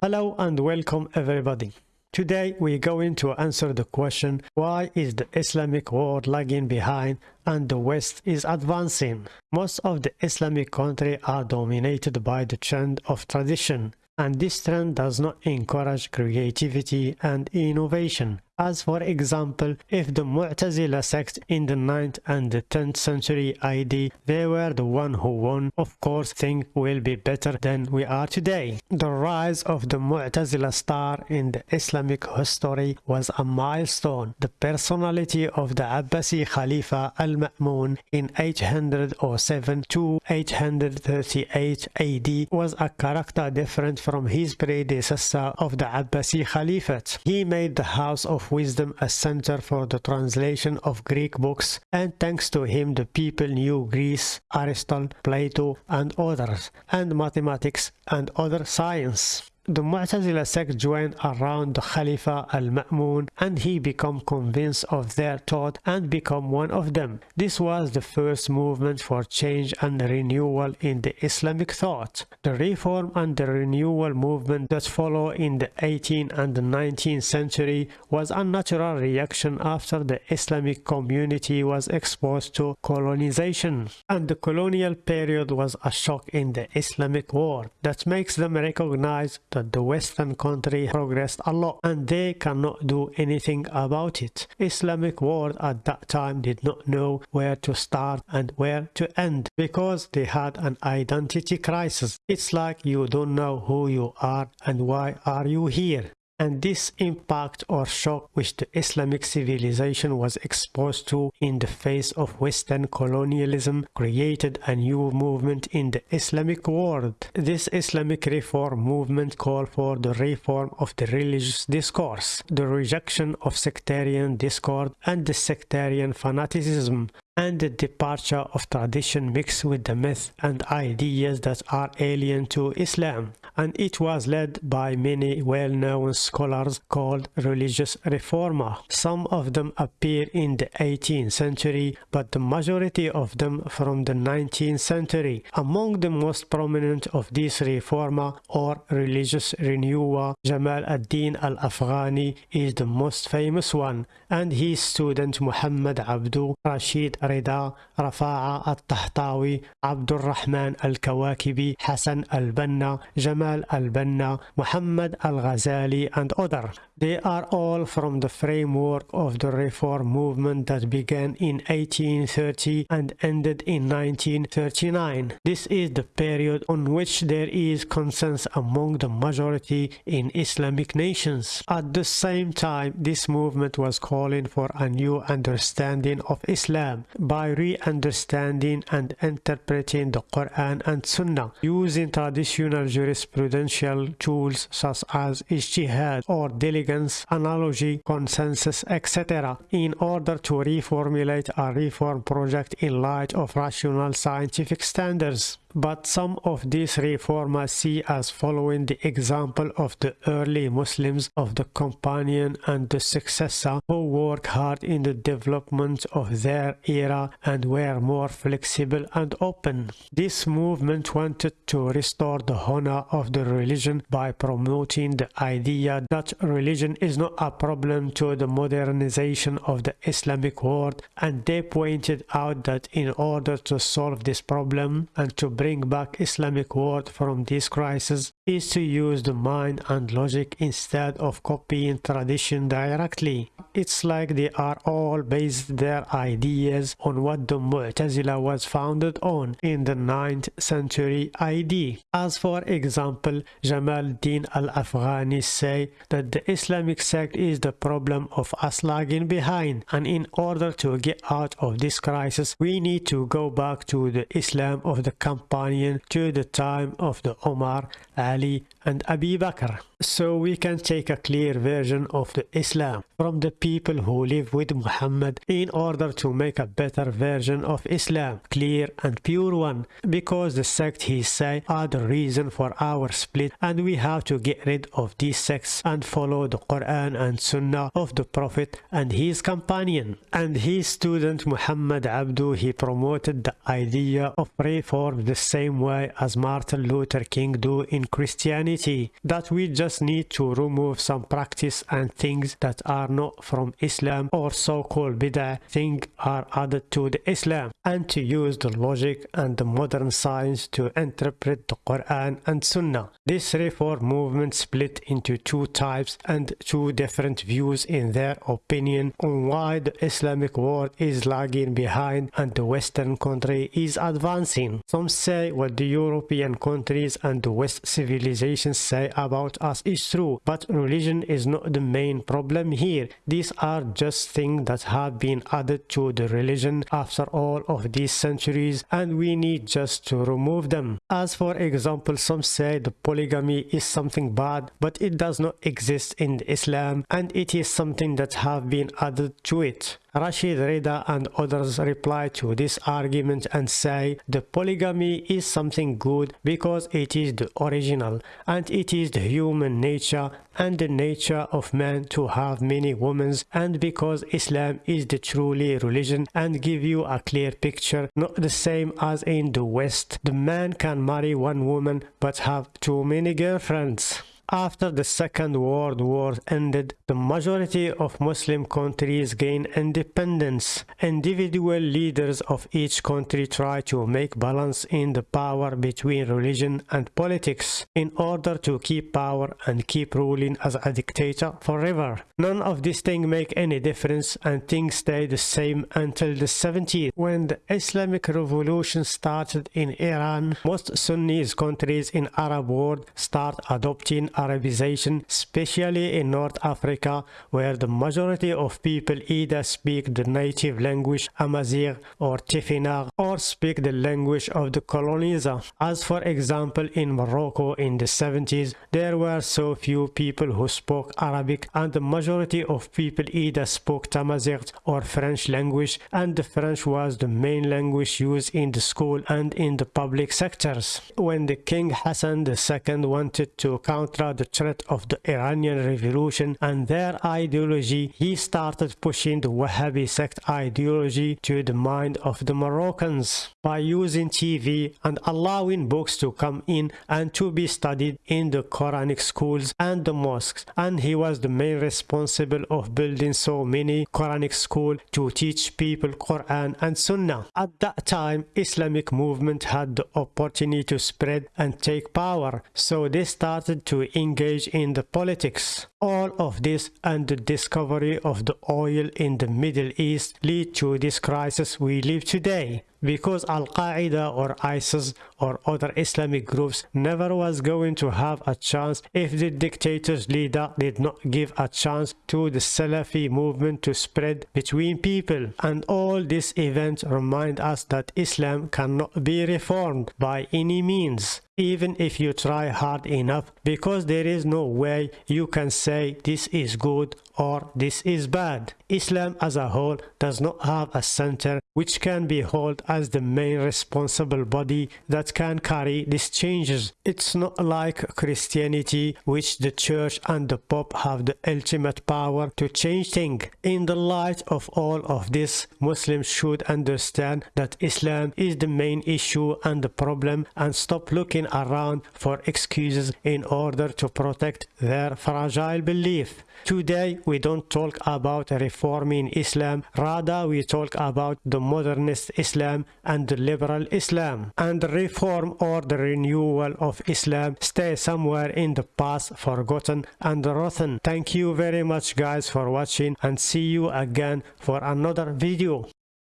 Hello and welcome everybody. Today we're going to answer the question why is the Islamic world lagging behind and the West is advancing? Most of the Islamic countries are dominated by the trend of tradition and this trend does not encourage creativity and innovation. As for example, if the Mu'tazila sect in the 9th and the 10th century AD, they were the one who won, of course things will be better than we are today. The rise of the Mu'tazila star in the Islamic history was a milestone. The personality of the Abbasi Khalifa al-Ma'mun in 807 to 838 AD was a character different from his predecessor of the Abbasi Caliphate. He made the house of wisdom a center for the translation of Greek books and thanks to him the people knew Greece, Aristotle, Plato and others, and mathematics and other science. The Mu'tazila sect joined around the Khalifa al-Ma'mun and he became convinced of their thought and become one of them. This was the first movement for change and renewal in the Islamic thought. The reform and the renewal movement that followed in the 18th and the 19th century was a natural reaction after the Islamic community was exposed to colonization. And the colonial period was a shock in the Islamic world that makes them recognize that the western country progressed a lot and they cannot do anything about it. Islamic world at that time did not know where to start and where to end because they had an identity crisis. It's like you don't know who you are and why are you here and this impact or shock which the Islamic civilization was exposed to in the face of Western colonialism created a new movement in the Islamic world. This Islamic reform movement called for the reform of the religious discourse, the rejection of sectarian discord and the sectarian fanaticism, and the departure of tradition mixed with the myth and ideas that are alien to Islam and it was led by many well-known scholars called religious reformer. Some of them appear in the 18th century but the majority of them from the 19th century. Among the most prominent of these reformer or religious renewer, Jamal ad-Din al-Afghani is the most famous one and his student Muhammad Abdu Rashid رضا رفاعة الطهطاوي عبد الرحمن الكواكبي حسن البنا جمال البنا محمد الغزالي and other. They are all from the framework of the reform movement that began in 1830 and ended in 1939. This is the period on which there is consensus among the majority in Islamic nations. At the same time, this movement was calling for a new understanding of Islam by re-understanding and interpreting the Quran and Sunnah using traditional jurisprudential tools such as ijtihad or diligence, analogy, consensus, etc. in order to reformulate a reform project in light of rational scientific standards but some of these reformers see as following the example of the early Muslims of the companion and the successor who worked hard in the development of their era and were more flexible and open. This movement wanted to restore the honor of the religion by promoting the idea that religion is not a problem to the modernization of the Islamic world and they pointed out that in order to solve this problem and to bring back Islamic world from this crisis is to use the mind and logic instead of copying tradition directly. It's like they are all based their ideas on what the Mu'tazila was founded on in the 9th century AD. As for example, Jamal Din al-Afghani say that the Islamic sect is the problem of us lagging behind and in order to get out of this crisis we need to go back to the Islam of the companion to the time of the Omar, Ali and Abi Bakr. So we can take a clear version of the Islam from the people who live with Muhammad in order to make a better version of Islam, clear and pure one, because the sect he say are the reason for our split and we have to get rid of these sects and follow the Quran and Sunnah of the Prophet and his companion. And his student Muhammad Abdu, he promoted the idea of reform the same way as Martin Luther King do in Christianity, that we just need to remove some practice and things that are not from Islam or so-called bid'ah thing are added to the Islam and to use the logic and the modern science to interpret the Quran and Sunnah. This reform movement split into two types and two different views in their opinion on why the Islamic world is lagging behind and the Western country is advancing. Some say what the European countries and the West civilizations say about us is true, but religion is not the main problem here. These are just things that have been added to the religion after all of these centuries and we need just to remove them. As for example, some say the polygamy is something bad, but it does not exist in Islam and it is something that have been added to it. Rashid Rida and others reply to this argument and say the polygamy is something good because it is the original and it is the human nature and the nature of man to have many women and because Islam is the truly religion and give you a clear picture not the same as in the West the man can marry one woman but have too many girlfriends. After the Second World War ended, the majority of Muslim countries gained independence. Individual leaders of each country tried to make balance in the power between religion and politics in order to keep power and keep ruling as a dictator forever. None of these things make any difference and things stay the same until the 70s when the Islamic Revolution started in Iran. Most Sunni countries in Arab world start adopting Arabization, especially in North Africa, where the majority of people either speak the native language Amazigh or Tifinagh or speak the language of the colonizer. As for example, in Morocco in the 70s, there were so few people who spoke Arabic and the majority of people either spoke Tamazight or French language and the French was the main language used in the school and in the public sectors. When the King Hassan II wanted to counter the threat of the Iranian revolution and their ideology, he started pushing the Wahhabi sect ideology to the mind of the Moroccans by using TV and allowing books to come in and to be studied in the Quranic schools and the mosques and he was the main responsible of building so many Quranic schools to teach people Quran and Sunnah. At that time Islamic movement had the opportunity to spread and take power so they started to engage in the politics. All of this and the discovery of the oil in the Middle East lead to this crisis we live today because Al-Qaeda or ISIS or other Islamic groups never was going to have a chance if the dictator's leader did not give a chance to the Salafi movement to spread between people and all these events remind us that Islam cannot be reformed by any means even if you try hard enough because there is no way you can say this is good or this is bad. Islam as a whole does not have a center which can be held as the main responsible body that can carry these changes. It's not like Christianity which the church and the pope have the ultimate power to change things. In the light of all of this, Muslims should understand that Islam is the main issue and the problem and stop looking around for excuses in order to protect their fragile belief. Today we don't talk about reforming Islam, rather we talk about the modernist Islam and the liberal Islam. And reform or the renewal of Islam stay somewhere in the past, forgotten and rotten. Thank you very much guys for watching and see you again for another video.